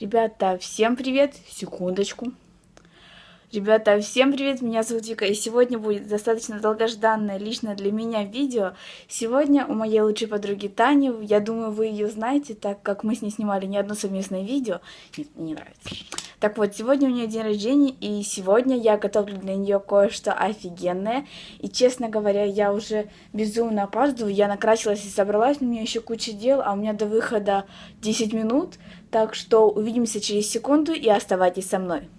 Ребята, всем привет! Секундочку. Ребята, всем привет! Меня зовут Вика, и сегодня будет достаточно долгожданное лично для меня видео. Сегодня у моей лучшей подруги Тани, я думаю, вы ее знаете, так как мы с ней снимали не одно совместное видео. Нет, не нравится. Так вот, сегодня у нее день рождения, и сегодня я готовлю для нее кое-что офигенное. И, честно говоря, я уже безумно опаздываю. Я накрасилась и собралась, у меня еще куча дел, а у меня до выхода 10 минут. Так что увидимся через секунду и оставайтесь со мной.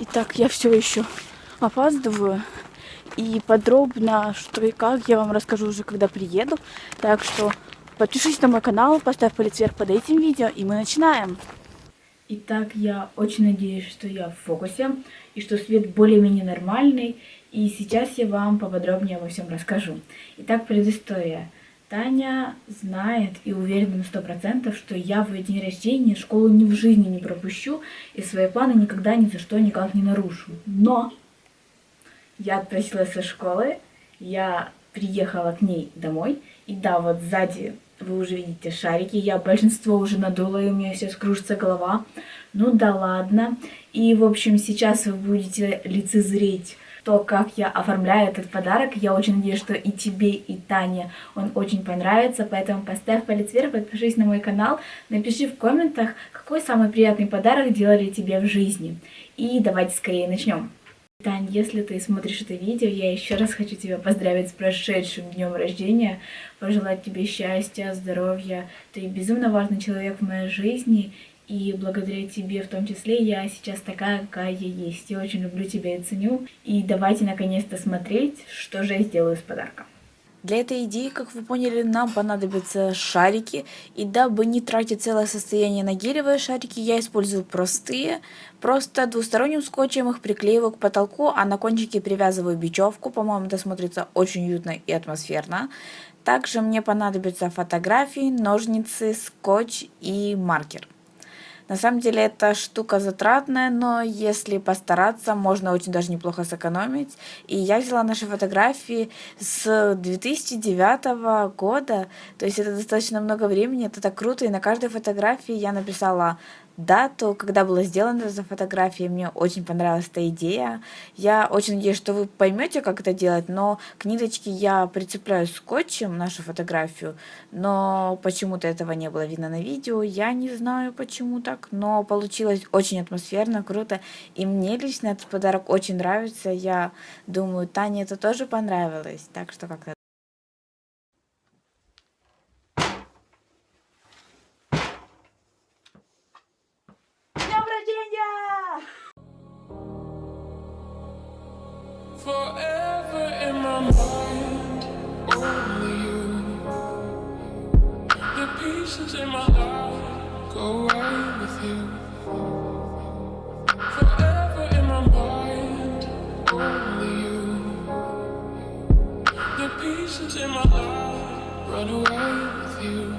Итак, я все еще опаздываю. И подробно, что и как, я вам расскажу уже, когда приеду. Так что подпишись на мой канал, поставь палец вверх под этим видео, и мы начинаем. Итак, я очень надеюсь, что я в фокусе, и что свет более-менее нормальный. И сейчас я вам поподробнее обо всем расскажу. Итак, предыстория. Таня знает и уверена на сто процентов, что я в ее день рождения школу ни в жизни не пропущу и свои планы никогда ни за что никак не нарушу. Но я отпросилась со школы, я приехала к ней домой, и да, вот сзади вы уже видите шарики, я большинство уже надула, и у меня сейчас кружится голова. Ну да ладно. И, в общем, сейчас вы будете лицезреть то, как я оформляю этот подарок. Я очень надеюсь, что и тебе, и Тане он очень понравится, поэтому поставь палец вверх, подпишись на мой канал, напиши в комментах, какой самый приятный подарок делали тебе в жизни. И давайте скорее начнем. Тань, если ты смотришь это видео, я еще раз хочу тебя поздравить с прошедшим днем рождения, пожелать тебе счастья, здоровья. Ты безумно важный человек в моей жизни, и благодаря тебе в том числе я сейчас такая, какая есть. Я очень люблю тебя и ценю. И давайте наконец-то смотреть, что же я сделаю с подарком. Для этой идеи, как вы поняли, нам понадобятся шарики. И дабы не тратить целое состояние на гелевые шарики, я использую простые. Просто двусторонним скотчем их приклеиваю к потолку, а на кончике привязываю бечевку. По-моему, это смотрится очень уютно и атмосферно. Также мне понадобятся фотографии, ножницы, скотч и маркер. На самом деле эта штука затратная, но если постараться, можно очень даже неплохо сэкономить. И я взяла наши фотографии с 2009 года, то есть это достаточно много времени, это так круто. И на каждой фотографии я написала дату, когда была сделана эта фотография. Мне очень понравилась эта идея. Я очень надеюсь, что вы поймете, как это делать, но к ниточке я прицепляю скотчем нашу фотографию, но почему-то этого не было видно на видео. Я не знаю, почему так, но получилось очень атмосферно, круто. И мне лично этот подарок очень нравится. Я думаю, Тане это тоже понравилось. Так что как-то Forever in my mind, only you. The pieces in my life go away with you. Forever in my mind, only you. The pieces in my life run away with you.